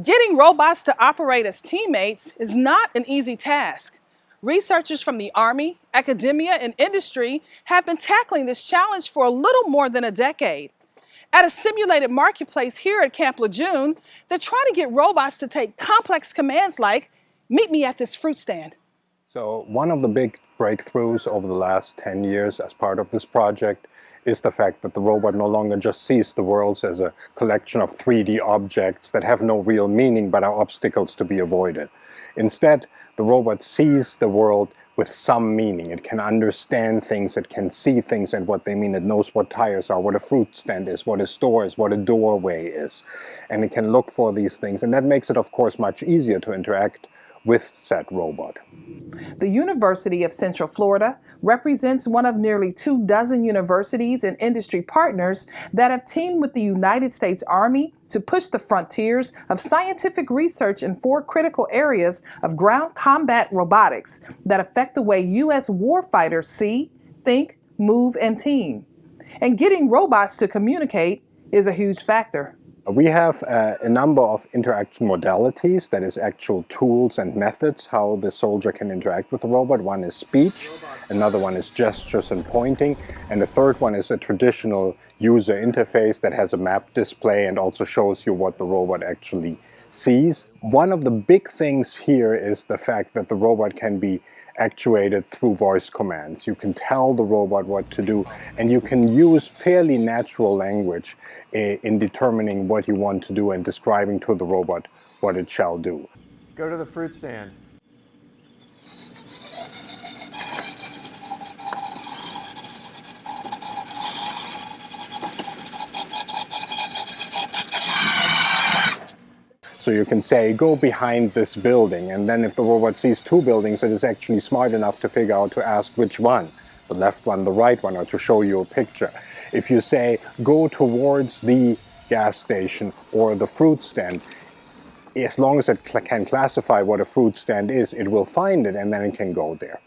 Getting robots to operate as teammates is not an easy task. Researchers from the Army, academia, and industry have been tackling this challenge for a little more than a decade. At a simulated marketplace here at Camp Lejeune, they're trying to get robots to take complex commands like, meet me at this fruit stand. So one of the big breakthroughs over the last 10 years as part of this project is the fact that the robot no longer just sees the world as a collection of 3D objects that have no real meaning but are obstacles to be avoided. Instead, the robot sees the world with some meaning. It can understand things, it can see things and what they mean. It knows what tires are, what a fruit stand is, what a store is, what a doorway is. And it can look for these things. And that makes it, of course, much easier to interact with said robot. The University of Central Florida represents one of nearly two dozen universities and industry partners that have teamed with the United States Army to push the frontiers of scientific research in four critical areas of ground combat robotics that affect the way U.S. warfighters see, think, move, and team. And getting robots to communicate is a huge factor. We have uh, a number of interaction modalities, that is actual tools and methods how the soldier can interact with the robot. One is speech, another one is gestures and pointing, and the third one is a traditional user interface that has a map display and also shows you what the robot actually sees. One of the big things here is the fact that the robot can be actuated through voice commands. You can tell the robot what to do and you can use fairly natural language eh, in determining what you want to do and describing to the robot what it shall do. Go to the fruit stand. So you can say, go behind this building, and then if the robot sees two buildings, it is actually smart enough to figure out to ask which one, the left one, the right one, or to show you a picture. If you say, go towards the gas station or the fruit stand, as long as it can classify what a fruit stand is, it will find it and then it can go there.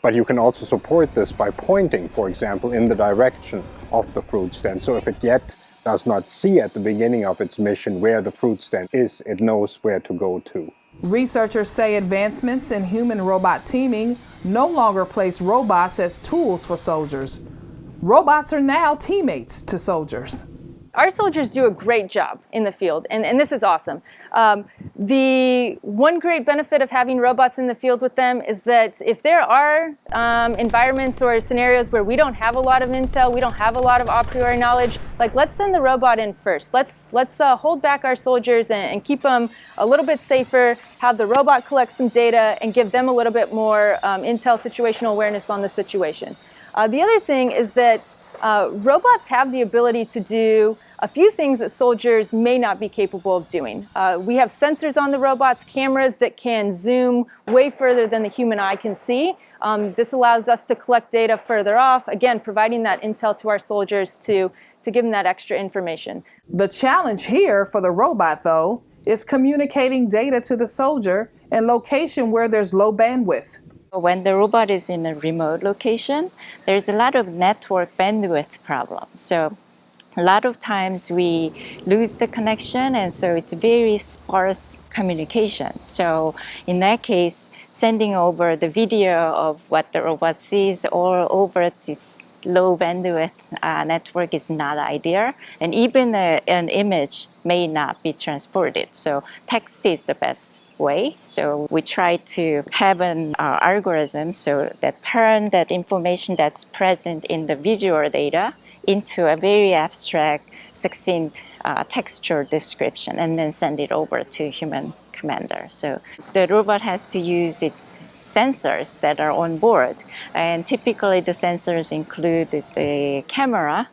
But you can also support this by pointing, for example, in the direction of the fruit stand. So if it yet does not see at the beginning of its mission where the fruit stand is, it knows where to go to. Researchers say advancements in human-robot teaming no longer place robots as tools for soldiers. Robots are now teammates to soldiers. Our soldiers do a great job in the field, and, and this is awesome. Um, the one great benefit of having robots in the field with them is that if there are um, environments or scenarios where we don't have a lot of intel, we don't have a lot of a priori knowledge, like let's send the robot in first. Let's, let's uh, hold back our soldiers and, and, keep them a little bit safer, have the robot collect some data, and give them a little bit more um, intel situational awareness on the situation. Uh, the other thing is that uh, robots have the ability to do a few things that soldiers may not be capable of doing. Uh, we have sensors on the robots, cameras that can zoom way further than the human eye can see. Um, this allows us to collect data further off, again, providing that intel to our soldiers to, to give them that extra information. The challenge here for the robot, though, is communicating data to the soldier in location where there's low bandwidth. When the robot is in a remote location, there's a lot of network bandwidth problems. So a lot of times we lose the connection and so it's very sparse communication. So in that case, sending over the video of what the robot sees all over this low bandwidth uh, network is not ideal and even a, an image may not be transported. So text is the best way. So we try to have an uh, algorithm so that turn that information that's present in the visual data into a very abstract, succinct uh, textual description and then send it over to human commander. So the robot has to use its sensors that are on board. And typically the sensors include the camera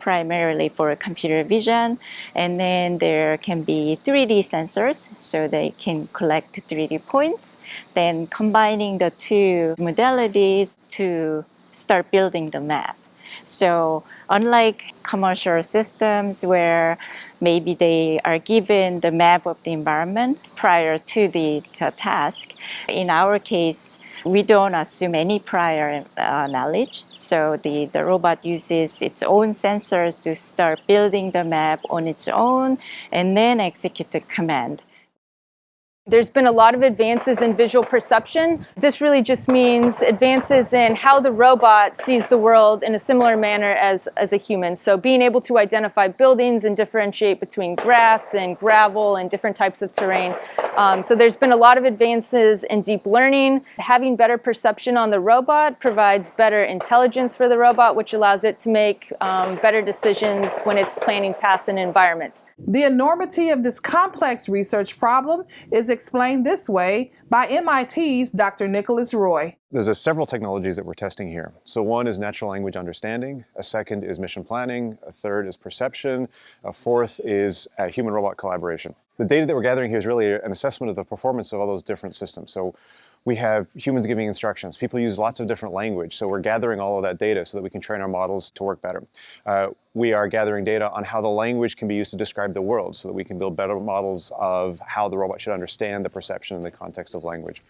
primarily for computer vision. And then there can be 3D sensors, so they can collect 3D points. Then combining the two modalities to start building the map. So unlike commercial systems where maybe they are given the map of the environment prior to the task, in our case, we don't assume any prior uh, knowledge. So the, the robot uses its own sensors to start building the map on its own and then execute the command. There's been a lot of advances in visual perception. This really just means advances in how the robot sees the world in a similar manner as, as a human. So being able to identify buildings and differentiate between grass and gravel and different types of terrain. Um, so there's been a lot of advances in deep learning. Having better perception on the robot provides better intelligence for the robot, which allows it to make um, better decisions when it's planning paths and environments. The enormity of this complex research problem is explained this way by MIT's Dr. Nicholas Roy. There's a several technologies that we're testing here. So one is natural language understanding, a second is mission planning, a third is perception, a fourth is human-robot collaboration. The data that we're gathering here is really an assessment of the performance of all those different systems. So we have humans giving instructions. People use lots of different language, so we're gathering all of that data so that we can train our models to work better. Uh, we are gathering data on how the language can be used to describe the world so that we can build better models of how the robot should understand the perception in the context of language.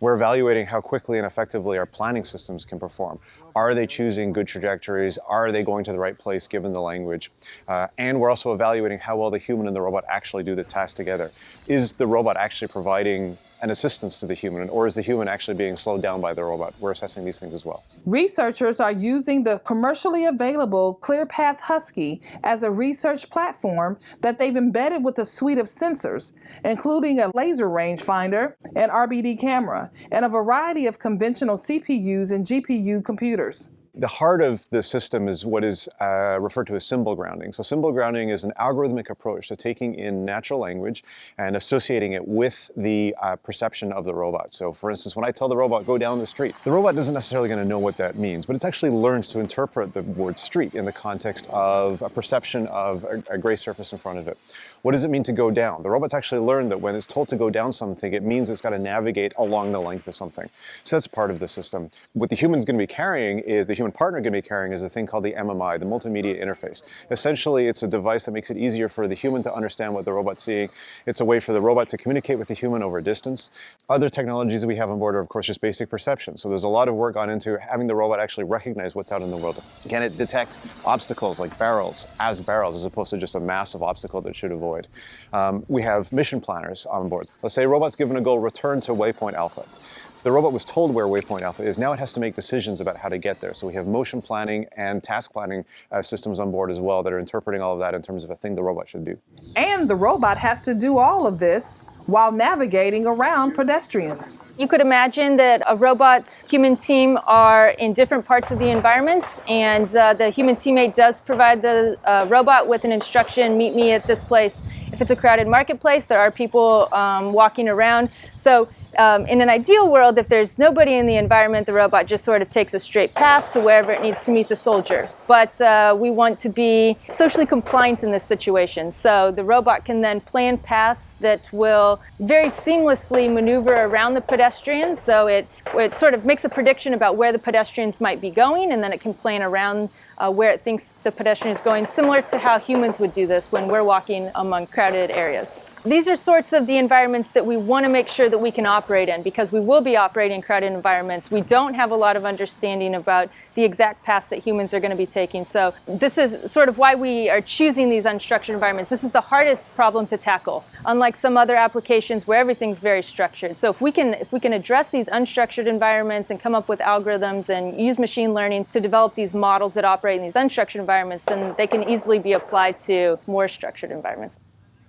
We're evaluating how quickly and effectively our planning systems can perform. Are they choosing good trajectories? Are they going to the right place given the language? Uh, and we're also evaluating how well the human and the robot actually do the task together. Is the robot actually providing an assistance to the human, or is the human actually being slowed down by the robot? We're assessing these things as well. Researchers are using the commercially available ClearPath Husky as a research platform that they've embedded with a suite of sensors, including a laser rangefinder, an RGBD camera, and a variety of conventional CPUs and GPU computers. The heart of the system is what is uh, referred to as symbol grounding. So symbol grounding is an algorithmic approach to taking in natural language and associating it with the uh, perception of the robot. So for instance, when I tell the robot, go down the street, the robot isn't necessarily going to know what that means, but it's actually learned to interpret the word street in the context of a perception of a, a gray surface in front of it. What does it mean to go down? The robot's actually learned that when it's told to go down something, it means it's got to navigate along the length of something. So that's part of the system. What the human's going to be carrying is the human human partner going to be carrying is a thing called the MMI, the multimedia interface. Essentially, it's a device that makes it easier for the human to understand what the robot's seeing. It's a way for the robot to communicate with the human over distance. Other technologies that we have on board are, of course, just basic perception. So there's a lot of work gone into having the robot actually recognize what's out in the world. Can it detect obstacles like barrels as barrels as opposed to just a massive obstacle that it should avoid? Um, we have mission planners on board. Let's say robot's given a goal, return to waypoint alpha. The robot was told where waypoint alpha is. Now it has to make decisions about how to get there. So we have motion planning and task planning uh, systems on board as well that are interpreting all of that in terms of a thing the robot should do. And the robot has to do all of this while navigating around pedestrians. You could imagine that a robot human team are in different parts of the environment and uh, the human teammate does provide the uh, robot with an instruction, meet me at this place. If it's a crowded marketplace, there are people um, walking around. So um, in an ideal world, if there's nobody in the environment, the robot just sort of takes a straight path to wherever it needs to meet the soldier. But uh, we want to be socially compliant in this situation. So the robot can then plan paths that will very seamlessly maneuver around the pedestrians. So it, it sort of makes a prediction about where the pedestrians might be going, and then it can plan around uh, where it thinks the pedestrian is going, similar to how humans would do this when we're walking among crowded areas. These are sorts of the environments that we want to make sure that we can operate in because we will be operating in crowded environments. We don't have a lot of understanding about the exact paths that humans are going to be taking. So this is sort of why we are choosing these unstructured environments. This is the hardest problem to tackle, unlike some other applications where everything's very structured. So if we can, if we can address these unstructured environments and come up with algorithms and use machine learning to develop these models that operate in these unstructured environments, then they can easily be applied to more structured environments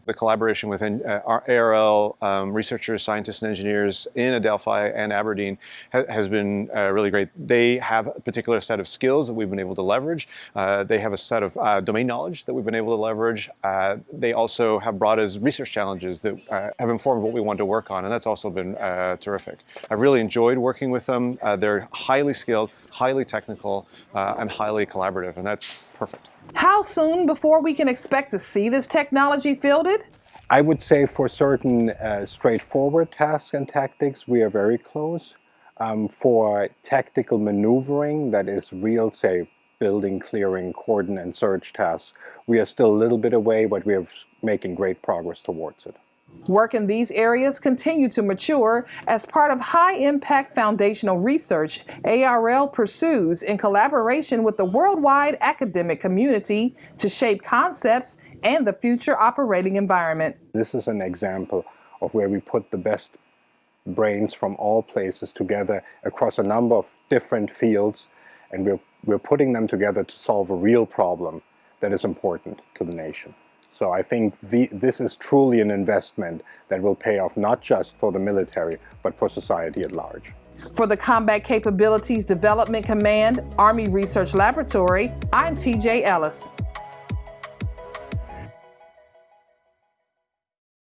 the collaboration with uh, ARL um, researchers, scientists, and engineers in Adelphi and Aberdeen ha has been uh, really great. They have a particular set of skills that we've been able to leverage. Uh, they have a set of uh, domain knowledge that we've been able to leverage. Uh, they also have brought us research challenges that uh, have informed what we want to work on, and that's also been terrific. I've really enjoyed working with them. they're highly skilled, highly technical, and highly collaborative, and that's perfect. How soon before we can expect to see this technology fielded? I would say for certain uh, straightforward tasks and tactics, we are very close. Um, for tactical maneuvering, that is real, say, building, clearing, cordon, and search tasks, we are still a little bit away, but we are making great progress towards it. Work in these areas continue to mature as part of high-impact foundational research ARL pursues in collaboration with the worldwide academic community to shape concepts and the future operating environment. This is an example of where we put the best brains from all places together across a number of different fields and we're, we're putting them together to solve a real problem that is important to the nation. So I think the, this is truly an investment that will pay off not just for the military, but for society at large. For the Combat Capabilities Development Command Army Research Laboratory, I'm TJ Ellis.